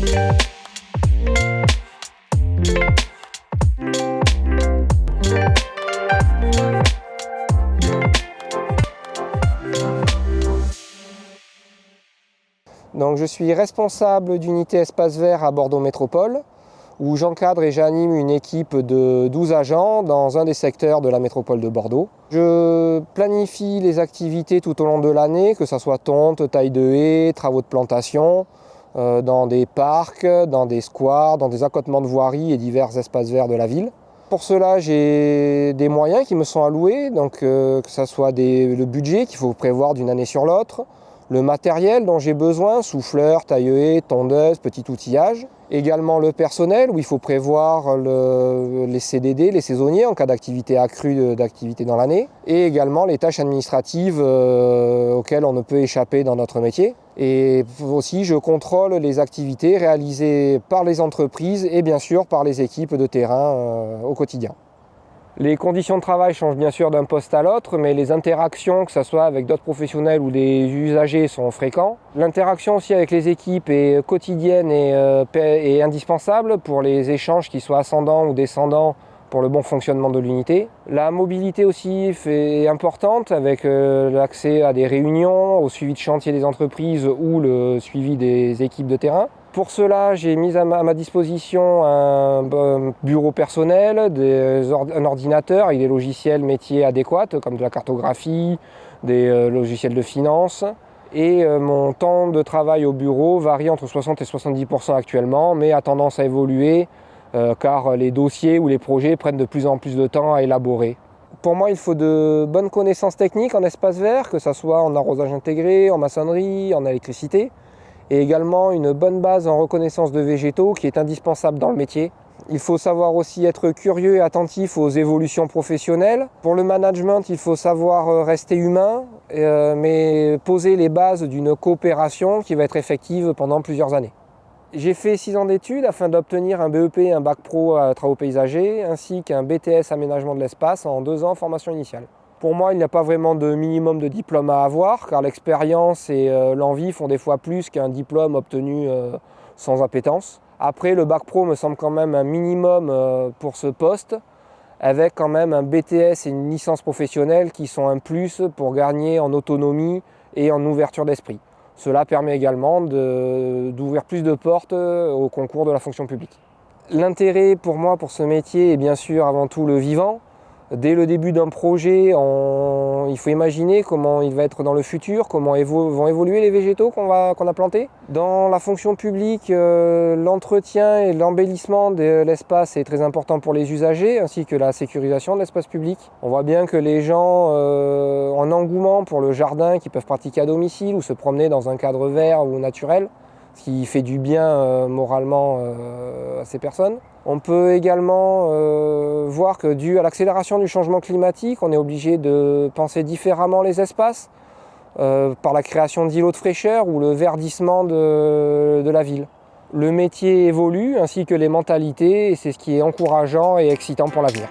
Donc, je suis responsable d'unité espace vert à Bordeaux Métropole, où j'encadre et j'anime une équipe de 12 agents dans un des secteurs de la métropole de Bordeaux. Je planifie les activités tout au long de l'année, que ce soit tonte, taille de haies, travaux de plantation, euh, dans des parcs, dans des squares, dans des accotements de voirie et divers espaces verts de la ville. Pour cela, j'ai des moyens qui me sont alloués, donc euh, que ce soit le budget qu'il faut prévoir d'une année sur l'autre, le matériel dont j'ai besoin, souffleur, taille tondeuse, petit outillage. Également le personnel où il faut prévoir les CDD, les saisonniers en cas d'activité accrue d'activité dans l'année. Et également les tâches administratives euh, auxquelles on ne peut échapper dans notre métier. Et aussi je contrôle les activités réalisées par les entreprises et bien sûr par les équipes de terrain euh, au quotidien. Les conditions de travail changent bien sûr d'un poste à l'autre, mais les interactions, que ce soit avec d'autres professionnels ou des usagers, sont fréquents. L'interaction aussi avec les équipes est quotidienne et, euh, indispensable pour les échanges qui soient ascendants ou descendants pour le bon fonctionnement de l'unité. La mobilité aussi est importante avec euh, l'accès à des réunions, au suivi de chantier des entreprises ou le suivi des équipes de terrain. Pour cela, j'ai mis à ma, disposition un bureau personnel, un ordinateur avec des logiciels métiers adéquats comme de la cartographie, des euh, logiciels de finance. Et euh, mon temps de travail au bureau varie entre 60 et 70% actuellement, mais a tendance à évoluer euh, car les dossiers ou les projets prennent de plus en plus de temps à élaborer. Pour moi, il faut de bonnes connaissances techniques en espace vert, que ce soit en arrosage intégré, en maçonnerie, en électricité et également une bonne base en reconnaissance de végétaux qui est indispensable dans le métier. Il faut savoir aussi être curieux et attentif aux évolutions professionnelles. Pour le management, il faut savoir euh, rester humain, euh, mais poser les bases d'une coopération qui va être effective pendant plusieurs années. J'ai fait six ans d'études afin d'obtenir un BEP et un bac pro à travaux paysagers, ainsi qu'un BTS aménagement de l'espace en deux ans formation initiale. Pour moi, il n'y a pas vraiment de minimum de diplôme à avoir, car l'expérience et euh, l'envie font des fois plus qu'un diplôme obtenu euh, sans appétence. Après, le bac pro me semble quand même un minimum euh, pour ce poste, avec quand même un BTS et une licence professionnelle qui sont un plus pour gagner en autonomie et en ouverture d'esprit. Cela permet également d'ouvrir plus de portes au concours de la fonction publique. L'intérêt pour moi pour ce métier est bien sûr avant tout le vivant, Dès le début d'un projet, il faut imaginer comment il va être dans le futur, comment vont évoluer les végétaux qu'on a plantés. Dans la fonction publique, euh, l'entretien et l'embellissement de l'espace est très important pour les usagers, ainsi que la sécurisation de l'espace public. On voit bien que les gens euh, en engouement pour le jardin, qui peuvent pratiquer à domicile ou se promener dans un cadre vert ou naturel, ce qui fait du bien euh, moralement euh, à ces personnes. On peut également euh, voir que dû à l'accélération du changement climatique, on est obligé de penser différemment les espaces par la création d'îlots de fraîcheur ou le verdissement de, de la ville. Le métier évolue ainsi que les mentalités et c'est ce qui est encourageant et excitant pour l'avenir.